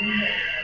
Amen.